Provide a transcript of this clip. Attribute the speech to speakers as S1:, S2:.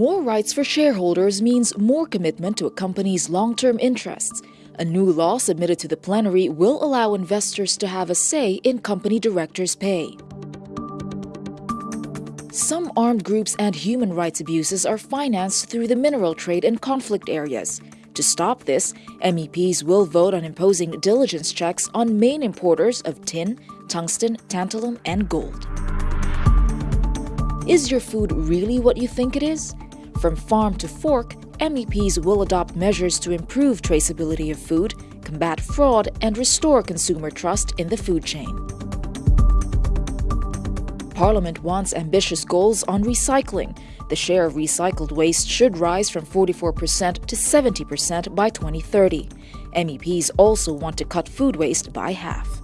S1: More rights for shareholders means more commitment to a company's long term interests. A new law submitted to the plenary will allow investors to have a say in company directors' pay. Some armed groups and human rights abuses are financed through the mineral trade in conflict areas. To stop this, MEPs will vote on imposing diligence checks on main importers of tin, tungsten, tantalum, and gold. Is your food really what you think it is? From farm to fork, MEPs will adopt measures to improve traceability of food, combat fraud, and restore consumer trust in the food chain. Parliament wants ambitious goals on recycling. The share of recycled waste should rise from 44% to 70% by 2030. MEPs also want to cut food waste by half.